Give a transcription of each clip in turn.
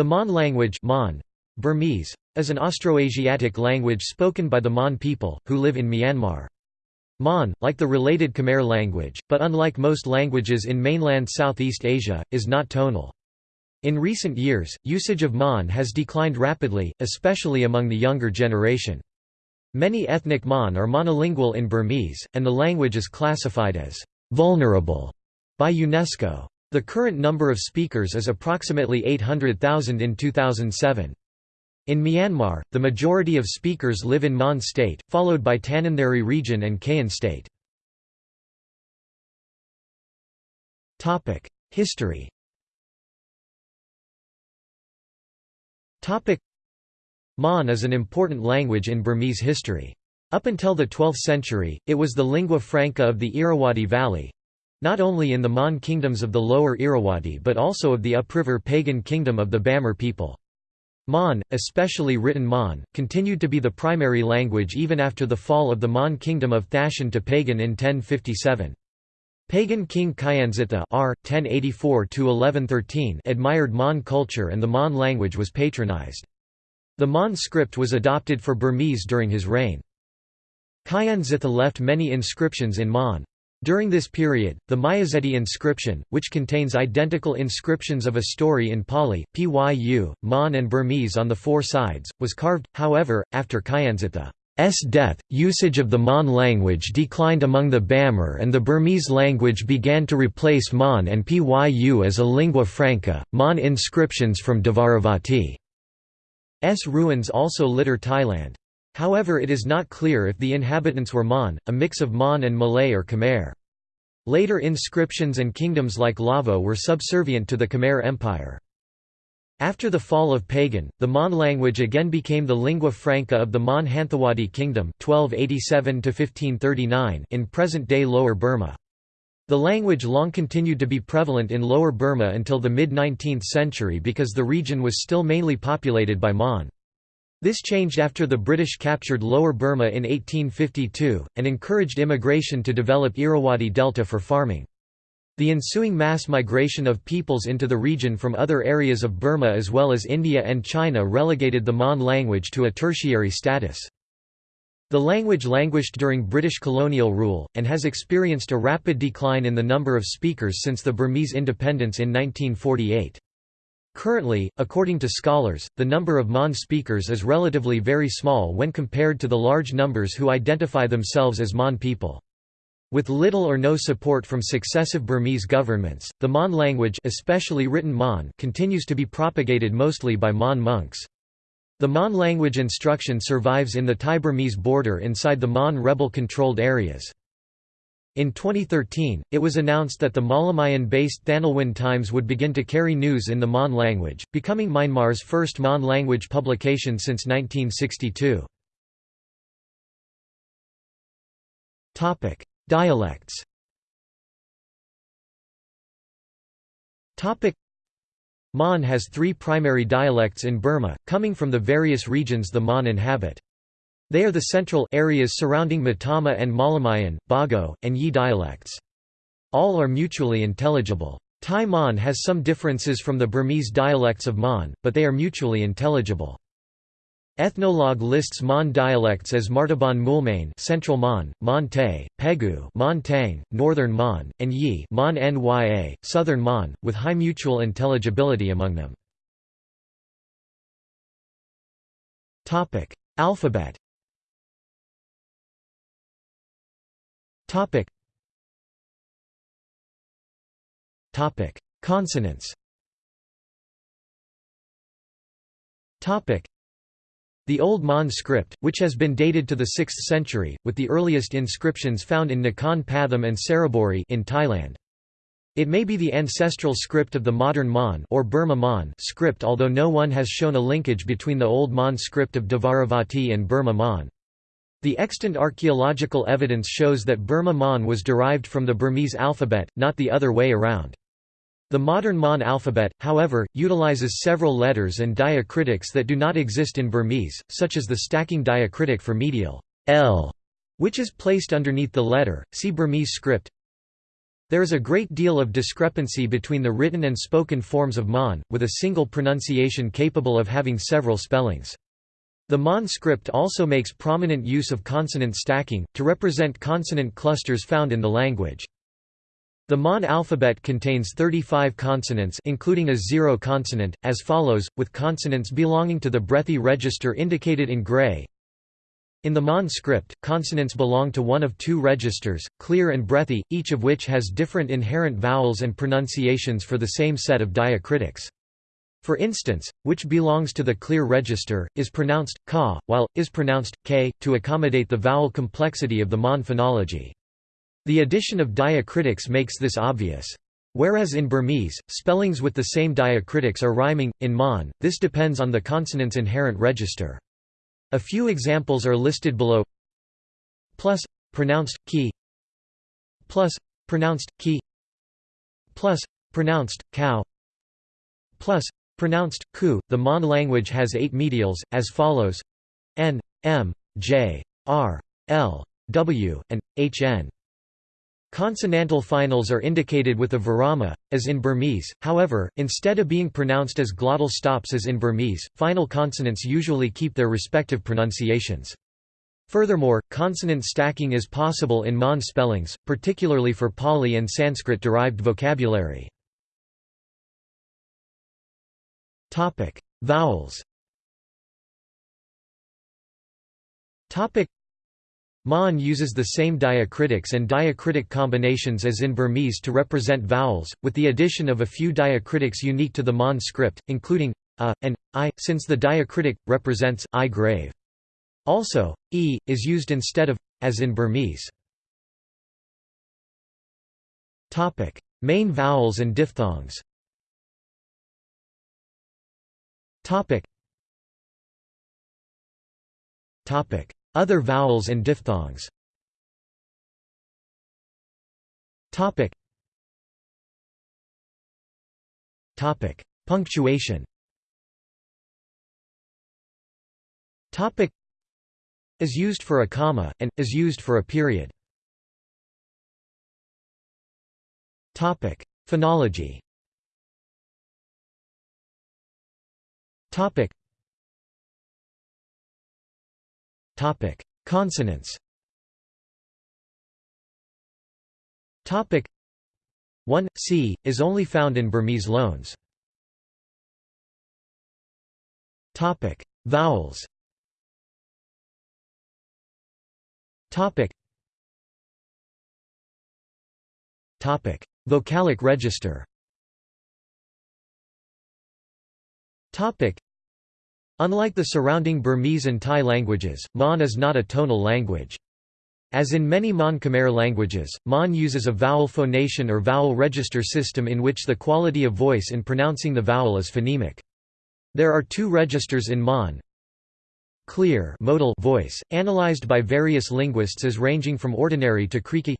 The Mon language Mon, Burmese, is an Austroasiatic language spoken by the Mon people, who live in Myanmar. Mon, like the related Khmer language, but unlike most languages in mainland Southeast Asia, is not tonal. In recent years, usage of Mon has declined rapidly, especially among the younger generation. Many ethnic Mon are monolingual in Burmese, and the language is classified as «vulnerable» by UNESCO. The current number of speakers is approximately 800,000 in 2007. In Myanmar, the majority of speakers live in Mon state, followed by Tanintharyi region and Kayin state. History Mon is an important language in Burmese history. Up until the 12th century, it was the lingua franca of the Irrawaddy Valley—not only in the Mon kingdoms of the lower Irrawaddy but also of the upriver Pagan kingdom of the Bamar people. Mon, especially written Mon, continued to be the primary language even after the fall of the Mon kingdom of Thaton to Pagan in 1057. Pagan king Kyanzittha r. 1084–1113 admired Mon culture and the Mon language was patronized. The Mon script was adopted for Burmese during his reign. Kyanzittha left many inscriptions in Mon. During this period, the Myazedi inscription, which contains identical inscriptions of a story in Pali, Pyu, Mon and Burmese on the four sides, was carved, however, after Kyanzittha. S death, usage of the Mon language declined among the Bamar and the Burmese language began to replace Mon and Pyu as a lingua franca. Mon inscriptions from Dvaravati's ruins also litter Thailand. However it is not clear if the inhabitants were Mon, a mix of Mon and Malay or Khmer. Later inscriptions and kingdoms like Lavo were subservient to the Khmer Empire. After the fall of Pagan, the Mon language again became the lingua franca of the Mon Hanthawaddy Kingdom 1287 in present-day Lower Burma. The language long continued to be prevalent in Lower Burma until the mid-19th century because the region was still mainly populated by Mon. This changed after the British captured Lower Burma in 1852, and encouraged immigration to develop Irrawaddy Delta for farming. The ensuing mass migration of peoples into the region from other areas of Burma as well as India and China relegated the Mon language to a tertiary status. The language languished during British colonial rule, and has experienced a rapid decline in the number of speakers since the Burmese independence in 1948. Currently, according to scholars, the number of Mon speakers is relatively very small when compared to the large numbers who identify themselves as Mon people. With little or no support from successive Burmese governments, the Mon language especially written Mon continues to be propagated mostly by Mon monks. The Mon language instruction survives in the Thai-Burmese border inside the Mon rebel-controlled areas. In 2013, it was announced that the Mawlamyine-based Thanlwin Times would begin to carry news in the Mon language, becoming Myanmar's first Mon language publication since 1962. Dialects Mon has three primary dialects in Burma, coming from the various regions the Mon inhabit. They are the central areas surrounding Mottama and Mawlamyine, Bago, and Yi dialects. All are mutually intelligible. Thai Mon has some differences from the Burmese dialects of Mon, but they are mutually intelligible. Ethnologue lists Mon dialects as Martaban Moulmein Central Mon, Mon Tay, Pegu Mon Tang, Northern Mon, and Yi Mon Nya, Southern Mon, with high mutual intelligibility among them. Alphabet Consonants Topic. the Old Mon script, which has been dated to the 6th century, with the earliest inscriptions found in Nakhon Pathom and Saraburi in Thailand. It may be the ancestral script of the modern Mon or Burma Mon script although no one has shown a linkage between the Old Mon script of Dvaravati and Burma Mon. The extant archaeological evidence shows that Burma Mon was derived from the Burmese alphabet, not the other way around. The modern Mon alphabet, however, utilizes several letters and diacritics that do not exist in Burmese, such as the stacking diacritic for medial l, which is placed underneath the letter. See Burmese script. There is a great deal of discrepancy between the written and spoken forms of Mon, with a single pronunciation capable of having several spellings. The Mon script also makes prominent use of consonant stacking, to represent consonant clusters found in the language. The Mon alphabet contains 35 consonants including a zero consonant, as follows, with consonants belonging to the breathy register indicated in gray. In the Mon script, consonants belong to one of two registers, clear and breathy, each of which has different inherent vowels and pronunciations for the same set of diacritics. For instance, which belongs to the clear register, is pronounced ka, while, is pronounced k, to accommodate the vowel complexity of the Mon phonology. The addition of diacritics makes this obvious. Whereas in Burmese, spellings with the same diacritics are rhyming, in Mon, this depends on the consonant's inherent register. A few examples are listed below plus, pronounced, ki plus, pronounced, ki plus, pronounced, cow plus, pronounced, ku. The Mon language has eight medials, as follows n, m, j, r, l, w, and hn. Consonantal finals are indicated with a virama, as in Burmese, however, instead of being pronounced as glottal stops as in Burmese, final consonants usually keep their respective pronunciations. Furthermore, consonant stacking is possible in Mon spellings, particularly for Pali and Sanskrit-derived vocabulary. Vowels Mon uses the same diacritics and diacritic combinations as in Burmese to represent vowels, with the addition of a few diacritics unique to the Mon script, including a and i, since the diacritic represents i grave. Also, e is used instead of as in Burmese. Topic: Main vowels and diphthongs. Other vowels and diphthongs. Topic. Topic. Punctuation. Topic. Is used for a comma and is used for a period. Topic. Phonology Topic Topic: Consonants. Topic 1 c is only found in Burmese loans. Topic: Vowels. Topic. Topic: Vocalic register. Topic Unlike the surrounding Burmese and Thai languages, Mon is not a tonal language. As in many Mon Khmer languages, Mon uses a vowel phonation or vowel register system in which the quality of voice in pronouncing the vowel is phonemic. There are two registers in Mon. Clear modal voice, analyzed by various linguists as ranging from ordinary to creaky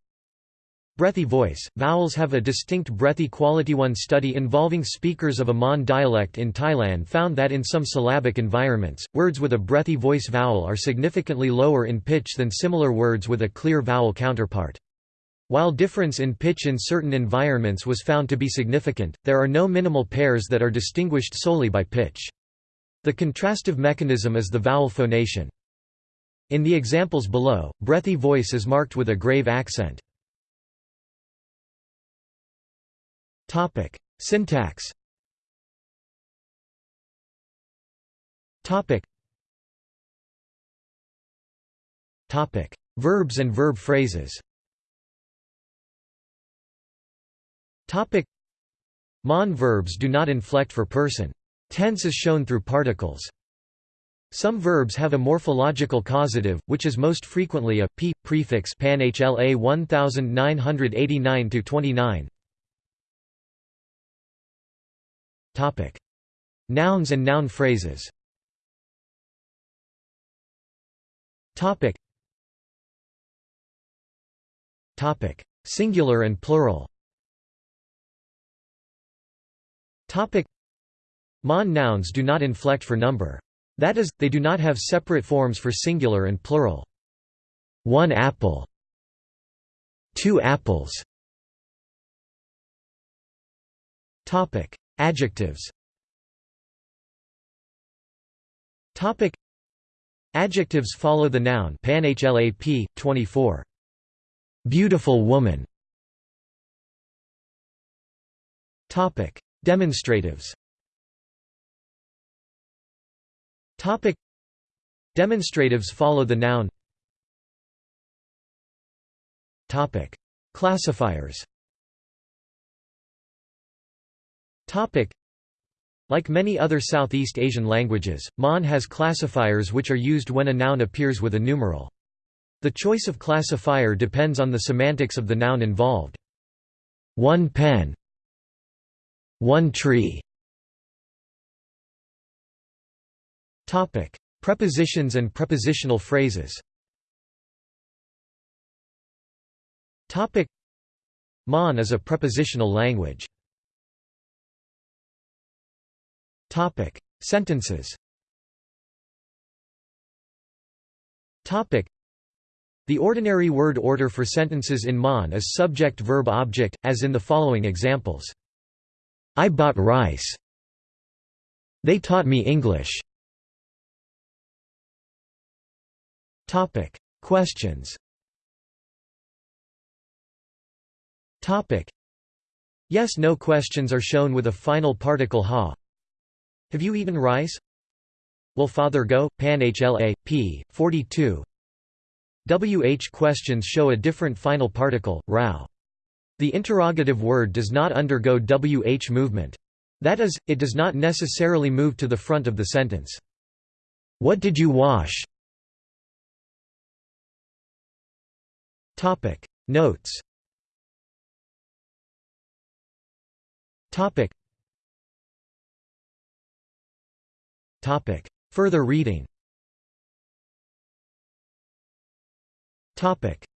Breathy voice, vowels have a distinct breathy quality. One study involving speakers of a Mon dialect in Thailand found that in some syllabic environments, words with a breathy voice vowel are significantly lower in pitch than similar words with a clear vowel counterpart. While difference in pitch in certain environments was found to be significant, there are no minimal pairs that are distinguished solely by pitch. The contrastive mechanism is the vowel phonation. In the examples below, breathy voice is marked with a grave accent. Topic: Syntax. Topic. Topic: Verbs and verb phrases. Topic: Mon verbs do not inflect for person. Tense is shown through particles. Some verbs have a morphological causative, which is most frequently a p prefix pan HLA 1989 Nouns and noun phrases. Topic. Topic: Singular and plural. Topic: Mon nouns do not inflect for number. That is, they do not have separate forms for singular and plural. One apple. Two apples. Topic: Adjectives. Topic: Adjectives follow the noun panhlap 24. Beautiful woman. Topic: Demonstratives. Topic: Demonstratives follow the noun. Topic: Classifiers. Like many other Southeast Asian languages, Mon has classifiers which are used when a noun appears with a numeral. The choice of classifier depends on the semantics of the noun involved. One pen one tree Topic: Prepositions and prepositional phrases. Topic: Mon is a prepositional language. Topic: Sentences. Topic: The ordinary word order for sentences in Mon is subject-verb-object, as in the following examples. I bought rice. They taught me English. Topic: Questions. Topic: Yes/no questions are shown with a final particle ha. Have you eaten rice? Will father go? Pan HLA p 42. WH questions show a different final particle, rao. The interrogative word does not undergo WH movement. That is, it does not necessarily move to the front of the sentence. What did you wash? Notes Topic Topic. Further reading. Topic